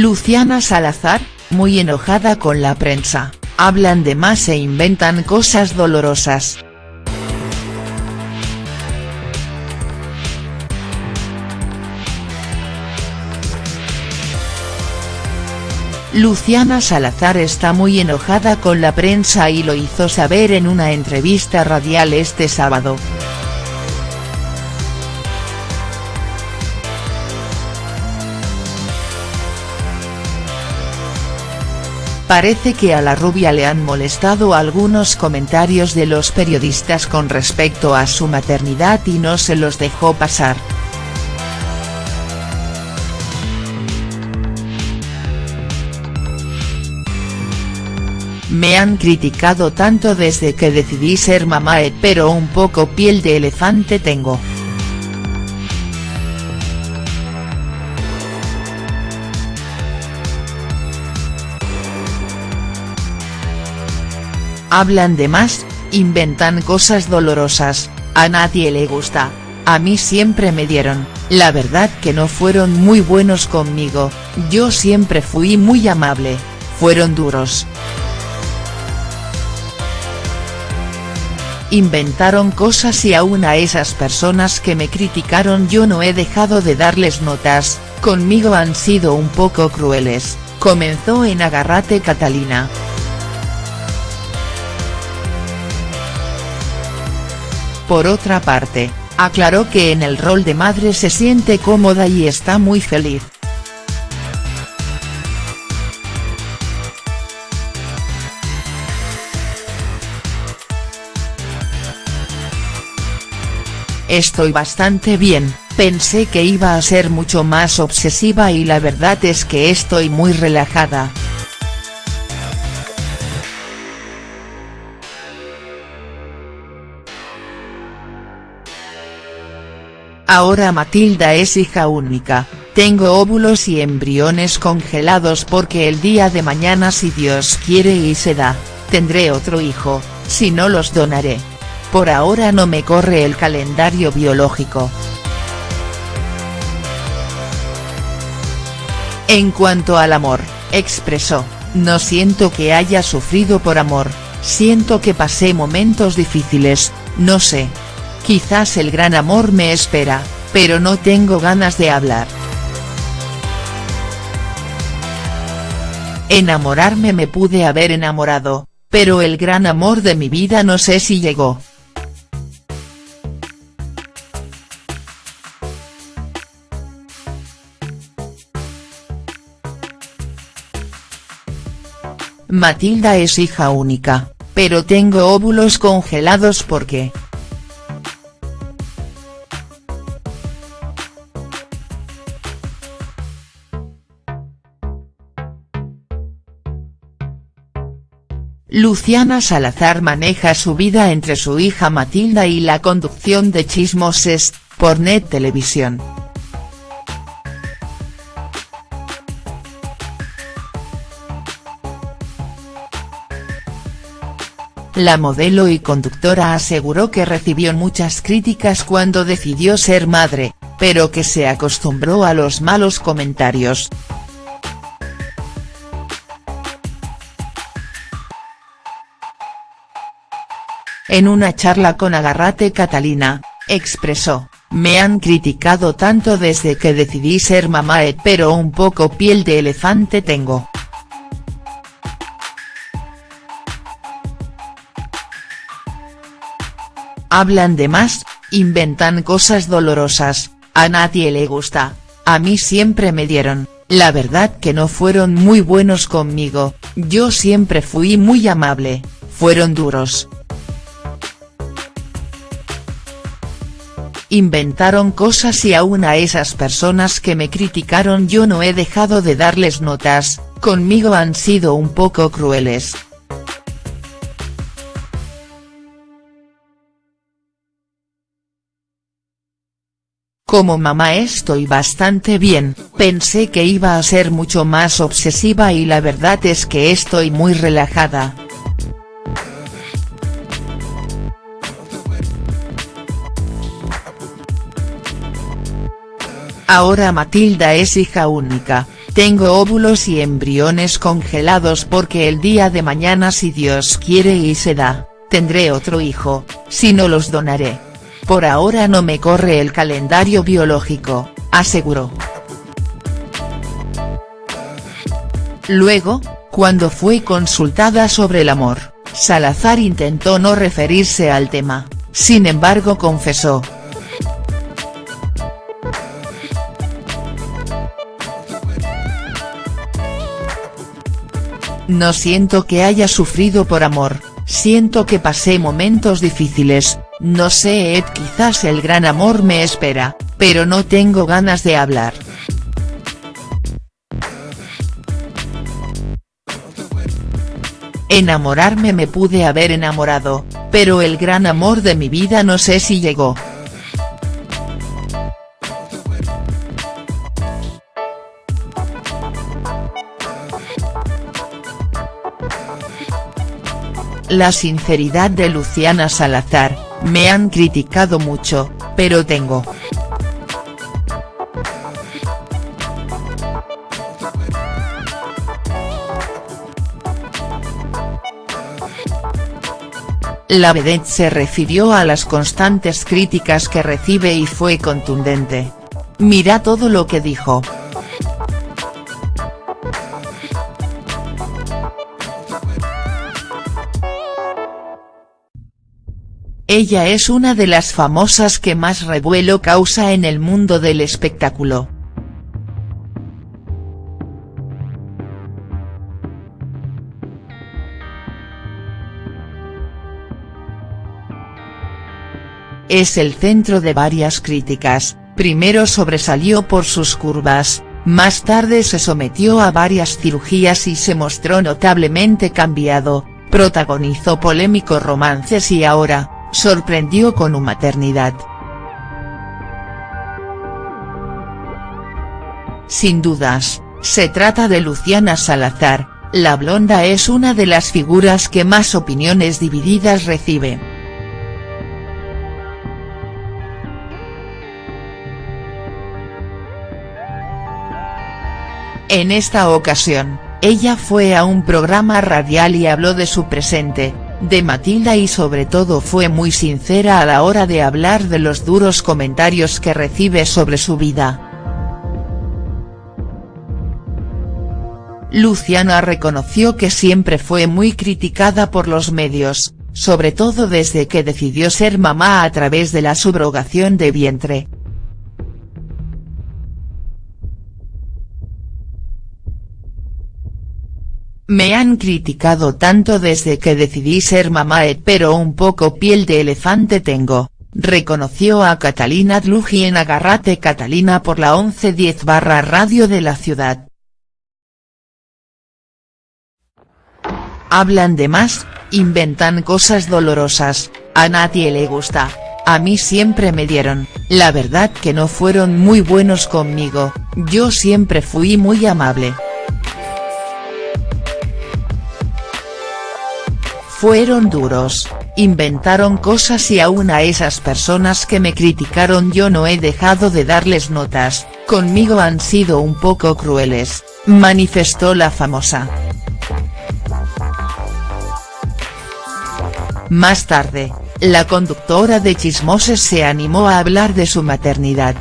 Luciana Salazar, muy enojada con la prensa, hablan de más e inventan cosas dolorosas. Luciana Salazar está muy enojada con la prensa y lo hizo saber en una entrevista radial este sábado. Parece que a la rubia le han molestado algunos comentarios de los periodistas con respecto a su maternidad y no se los dejó pasar. Me han criticado tanto desde que decidí ser mamá pero un poco piel de elefante tengo. Hablan de más, inventan cosas dolorosas, a nadie le gusta, a mí siempre me dieron, la verdad que no fueron muy buenos conmigo, yo siempre fui muy amable, fueron duros. Inventaron cosas y aún a esas personas que me criticaron yo no he dejado de darles notas, conmigo han sido un poco crueles, comenzó en Agarrate Catalina. Por otra parte, aclaró que en el rol de madre se siente cómoda y está muy feliz. Estoy bastante bien, pensé que iba a ser mucho más obsesiva y la verdad es que estoy muy relajada. Ahora Matilda es hija única, tengo óvulos y embriones congelados porque el día de mañana si Dios quiere y se da, tendré otro hijo, si no los donaré. Por ahora no me corre el calendario biológico. En cuanto al amor, expresó, no siento que haya sufrido por amor, siento que pasé momentos difíciles, no sé, Quizás el gran amor me espera, pero no tengo ganas de hablar. Enamorarme me pude haber enamorado, pero el gran amor de mi vida no sé si llegó. Matilda es hija única, pero tengo óvulos congelados porque, Luciana Salazar maneja su vida entre su hija Matilda y la conducción de Chismoses, por Net Televisión. La modelo y conductora aseguró que recibió muchas críticas cuando decidió ser madre, pero que se acostumbró a los malos comentarios. En una charla con Agarrate Catalina, expresó, me han criticado tanto desde que decidí ser mamá pero un poco piel de elefante tengo. Hablan de más, inventan cosas dolorosas, a nadie le gusta, a mí siempre me dieron, la verdad que no fueron muy buenos conmigo, yo siempre fui muy amable, fueron duros. Inventaron cosas y aún a esas personas que me criticaron yo no he dejado de darles notas, conmigo han sido un poco crueles. Como mamá estoy bastante bien, pensé que iba a ser mucho más obsesiva y la verdad es que estoy muy relajada. Ahora Matilda es hija única, tengo óvulos y embriones congelados porque el día de mañana si Dios quiere y se da, tendré otro hijo, si no los donaré. Por ahora no me corre el calendario biológico, aseguró. Luego, cuando fue consultada sobre el amor, Salazar intentó no referirse al tema, sin embargo confesó. No siento que haya sufrido por amor, siento que pasé momentos difíciles, no sé Ed quizás el gran amor me espera, pero no tengo ganas de hablar. Enamorarme me pude haber enamorado, pero el gran amor de mi vida no sé si llegó. La sinceridad de Luciana Salazar, me han criticado mucho, pero tengo. La vedette se refirió a las constantes críticas que recibe y fue contundente. Mira todo lo que dijo. Ella es una de las famosas que más revuelo causa en el mundo del espectáculo. Es el centro de varias críticas, primero sobresalió por sus curvas, más tarde se sometió a varias cirugías y se mostró notablemente cambiado, protagonizó polémicos romances y ahora, sorprendió con una maternidad. Sin dudas, se trata de Luciana Salazar, la blonda es una de las figuras que más opiniones divididas recibe. En esta ocasión, ella fue a un programa radial y habló de su presente, de Matilda y sobre todo fue muy sincera a la hora de hablar de los duros comentarios que recibe sobre su vida. Luciana reconoció que siempre fue muy criticada por los medios, sobre todo desde que decidió ser mamá a través de la subrogación de vientre. Me han criticado tanto desde que decidí ser mamá pero un poco piel de elefante tengo, reconoció a Catalina Dluji en Agarrate Catalina por la 1110 barra radio de la ciudad. Hablan de más, inventan cosas dolorosas, a nadie le gusta, a mí siempre me dieron, la verdad que no fueron muy buenos conmigo, yo siempre fui muy amable. Fueron duros, inventaron cosas y aún a esas personas que me criticaron yo no he dejado de darles notas, conmigo han sido un poco crueles, manifestó la famosa. Más tarde, la conductora de Chismoses se animó a hablar de su maternidad.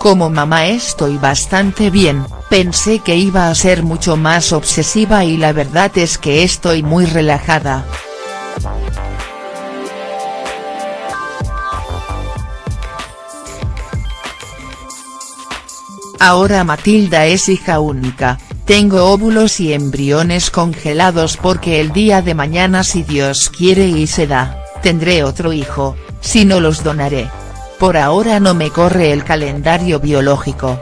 Como mamá estoy bastante bien, pensé que iba a ser mucho más obsesiva y la verdad es que estoy muy relajada. Ahora Matilda es hija única, tengo óvulos y embriones congelados porque el día de mañana si Dios quiere y se da, tendré otro hijo, si no los donaré. Por ahora no me corre el calendario biológico.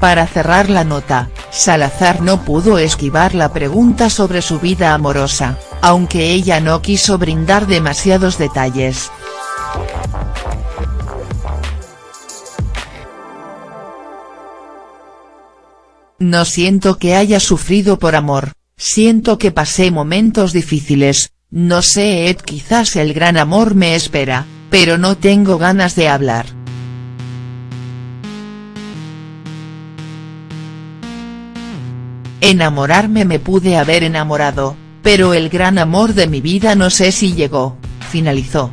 Para cerrar la nota, Salazar no pudo esquivar la pregunta sobre su vida amorosa, aunque ella no quiso brindar demasiados detalles. No siento que haya sufrido por amor, siento que pasé momentos difíciles, no sé Ed quizás el gran amor me espera, pero no tengo ganas de hablar. Enamorarme me pude haber enamorado, pero el gran amor de mi vida no sé si llegó, finalizó.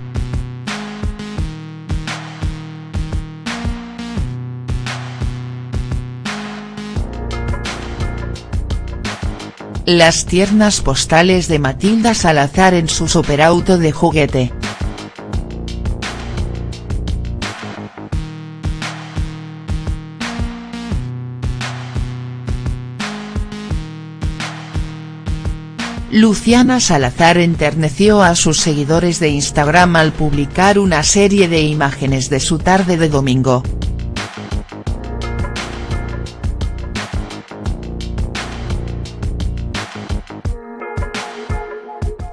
Las tiernas postales de Matilda Salazar en su superauto de juguete. Luciana Salazar enterneció a sus seguidores de Instagram al publicar una serie de imágenes de su tarde de domingo.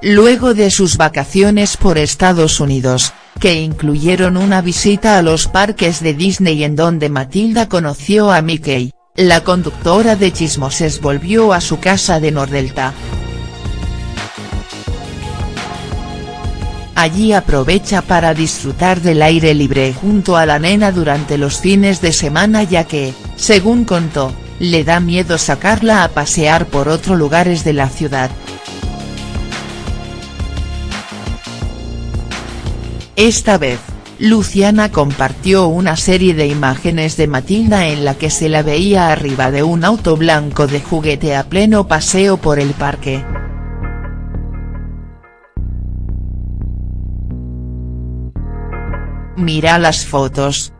Luego de sus vacaciones por Estados Unidos, que incluyeron una visita a los parques de Disney en donde Matilda conoció a Mickey, la conductora de Chismoses volvió a su casa de Nordelta. Allí aprovecha para disfrutar del aire libre junto a la nena durante los fines de semana ya que, según contó, le da miedo sacarla a pasear por otros lugares de la ciudad. Esta vez, Luciana compartió una serie de imágenes de Matilda en la que se la veía arriba de un auto blanco de juguete a pleno paseo por el parque. Mira las fotos,